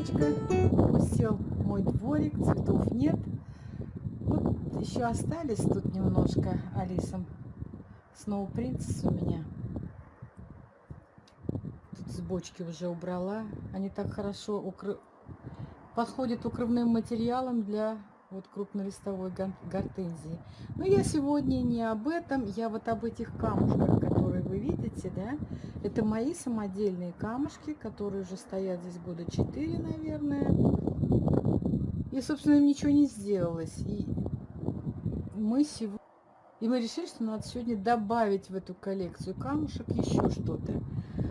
одиночка. Пустел мой дворик, цветов нет. Вот еще остались тут немножко Алисом. Сноу принцесс у меня. Тут с бочки уже убрала. Они так хорошо укры... подходят укрывным материалом для вот крупнолистовой гортензии. Но я сегодня не об этом, я вот об этих камушках, видите, да. Это мои самодельные камушки, которые уже стоят здесь года 4, наверное. И, собственно, ничего не сделалось. И мы сегодня... И мы решили, что надо сегодня добавить в эту коллекцию камушек еще что-то.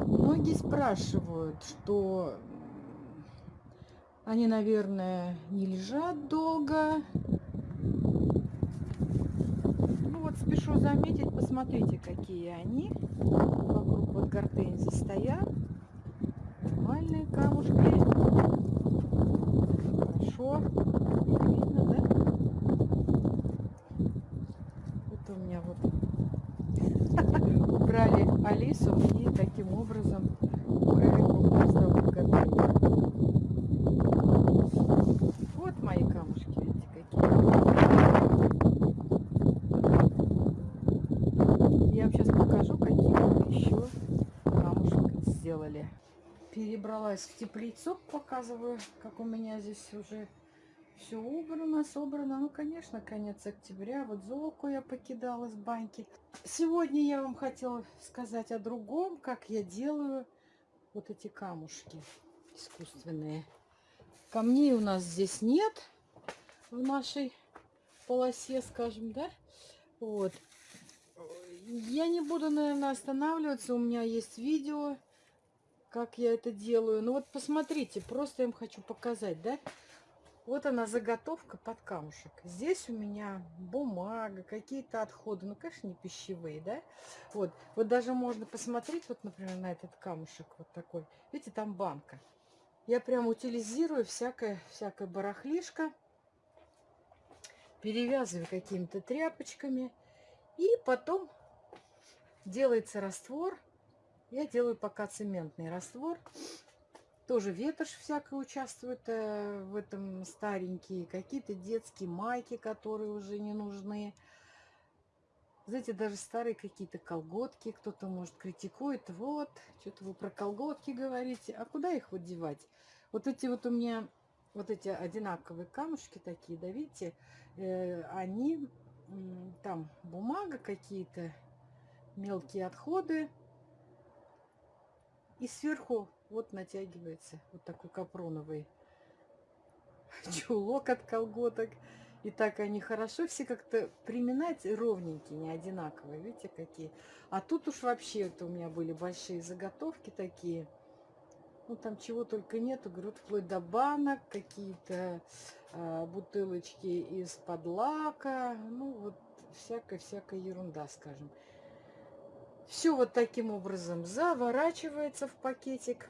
Многие спрашивают, что они, наверное, не лежат долго. Ну вот спешу заметить, посмотрите, какие они. Вокруг вот гортензии стоят. Нормальные камушки. Хорошо. Видно, да? Это у меня вот убрали Алису и таким образом убрали крупнолистовую гортензию. Вот мои камушки, видите, какие. Я вам сейчас покажу, какие мы еще камушек сделали. Перебралась в теплицу, показываю, как у меня здесь уже все убрано, собрано. Ну, конечно, конец октября. Вот золку я покидала с баньки. Сегодня я вам хотела сказать о другом, как я делаю вот эти камушки искусственные. Камней у нас здесь нет в нашей полосе, скажем, да? Вот. Я не буду, наверное, останавливаться. У меня есть видео, как я это делаю. Ну вот посмотрите, просто я им хочу показать, да? Вот она заготовка под камушек. Здесь у меня бумага, какие-то отходы. Ну, конечно, не пищевые, да? Вот. Вот даже можно посмотреть, вот, например, на этот камушек вот такой. Видите, там банка. Я прям утилизирую всякое, всякое барахлишко. Перевязываю какими-то тряпочками. И потом делается раствор. Я делаю пока цементный раствор. Тоже ветошь всякая участвует э, в этом старенькие. Какие-то детские майки, которые уже не нужны. Знаете, даже старые какие-то колготки. Кто-то, может, критикует. Вот, что-то вы про колготки говорите. А куда их вот девать? Вот эти вот у меня, вот эти одинаковые камушки такие, да, видите, э, они, там бумага какие-то, мелкие отходы. И сверху вот натягивается вот такой капроновый чулок от колготок. И так они хорошо все как-то приминать ровненькие, не одинаковые. Видите, какие. А тут уж вообще это у меня были большие заготовки такие. Ну, там чего только нету. Говорю, вплоть до банок, какие-то э, бутылочки из-под лака. Ну, вот всякая-всякая ерунда, скажем. Все вот таким образом заворачивается в пакетик.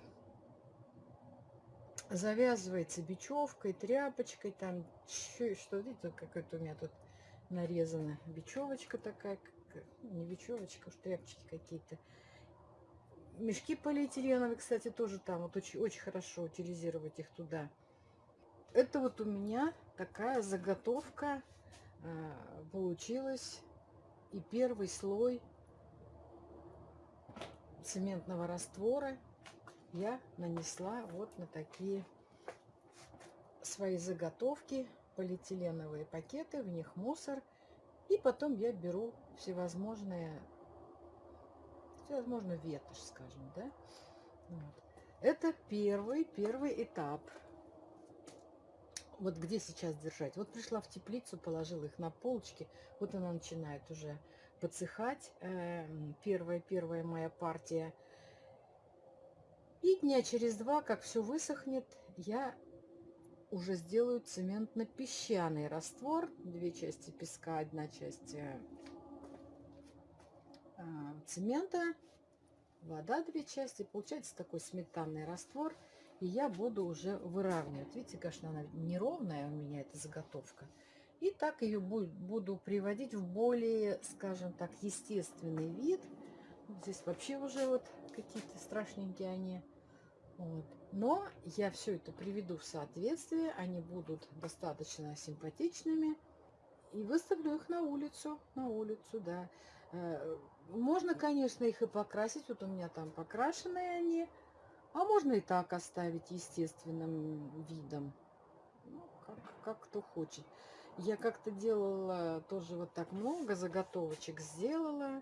Завязывается бечевкой, тряпочкой. Там что, видите, какая-то у меня тут нарезана бечевочка такая. Не бечевочка, уж тряпочки какие-то. Мешки полиэтиленовые, кстати, тоже там. Вот очень, очень хорошо утилизировать их туда. Это вот у меня такая заготовка э, получилась. И первый слой цементного раствора я нанесла вот на такие свои заготовки, полиэтиленовые пакеты, в них мусор. И потом я беру всевозможные возможно, ветошь, скажем, да. Вот. Это первый, первый этап. Вот где сейчас держать. Вот пришла в теплицу, положила их на полочки. Вот она начинает уже подсыхать. Эм, первая, первая моя партия. И дня через два, как все высохнет, я уже сделаю цементно-песчаный раствор. Две части песка, одна часть э, а, цемента, вода две части. Получается такой сметанный раствор. И я буду уже выравнивать. Видите, конечно, она неровная у меня, эта заготовка. И так ее буду приводить в более, скажем так, естественный вид. Здесь вообще уже вот какие-то страшненькие они. Вот. Но я все это приведу в соответствие, они будут достаточно симпатичными. И выставлю их на улицу, на улицу, да. Э, можно, конечно, их и покрасить. Вот у меня там покрашенные они. А можно и так оставить естественным видом. Ну, как, как кто хочет. Я как-то делала тоже вот так много заготовочек сделала.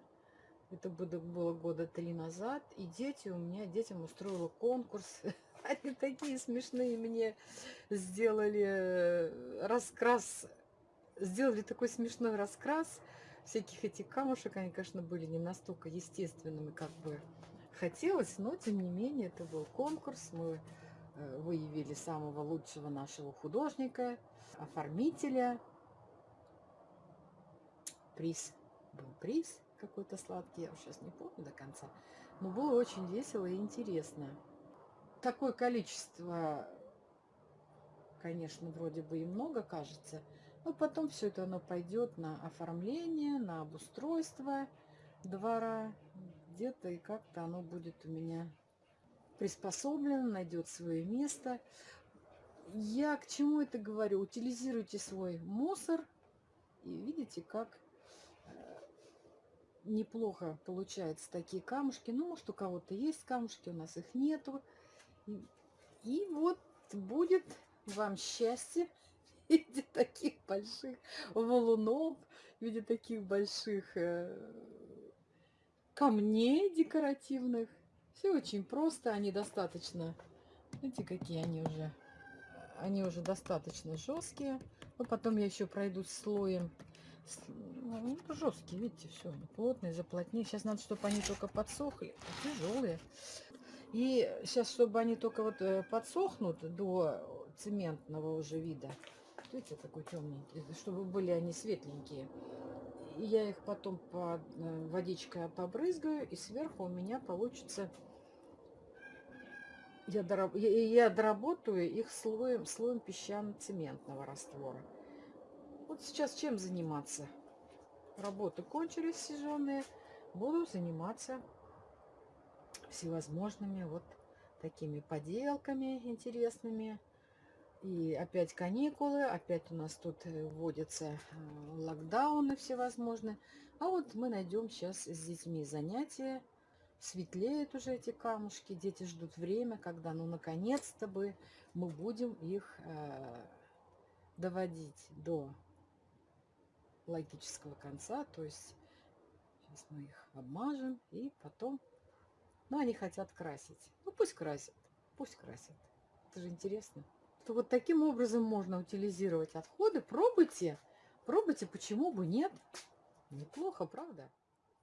Это было года три назад. И дети у меня, детям устроила конкурс. Они такие смешные мне сделали э, раскрас. Сделали такой смешной раскрас всяких этих камушек. Они, конечно, были не настолько естественными, как бы хотелось. Но, тем не менее, это был конкурс. Мы выявили самого лучшего нашего художника оформителя. Приз был приз какой-то сладкий, я сейчас не помню до конца. Но было очень весело и интересно. Такое количество, конечно, вроде бы и много кажется, но потом все это оно пойдет на оформление, на обустройство двора. Где-то и как-то оно будет у меня приспособлено, найдет свое место. Я к чему это говорю? Утилизируйте свой мусор. И видите, как э, неплохо получаются такие камушки. Ну, может, у кого-то есть камушки, у нас их нету. И, и вот будет вам счастье в виде таких больших валунов, в виде таких больших э, камней декоративных. Все очень просто, они достаточно, видите, какие они уже они уже достаточно жесткие. Но потом я еще пройду слоем. Ну, жесткие, видите, все, плотные, заплотнее. Сейчас надо, чтобы они только подсохли. Тяжелые. И сейчас, чтобы они только вот э, подсохнут до цементного уже вида. Видите, такой темненький. Чтобы были они светленькие. И я их потом под э, водичкой побрызгаю. И сверху у меня получится я, дораб... я, я доработаю их слоем, слоем песчано-цементного раствора. Вот сейчас чем заниматься? Работы кончились сезонные. Буду заниматься всевозможными вот такими поделками интересными. И опять каникулы, опять у нас тут э, вводятся э, локдауны всевозможные. А вот мы найдем сейчас с детьми занятия светлеют уже эти камушки, дети ждут время, когда, ну, наконец-то бы мы будем их э, доводить до логического конца, то есть сейчас мы их обмажем и потом, ну, они хотят красить, ну, пусть красят, пусть красят, это же интересно. То вот таким образом можно утилизировать отходы, пробуйте, пробуйте, почему бы нет, неплохо, правда?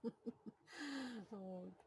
Вот.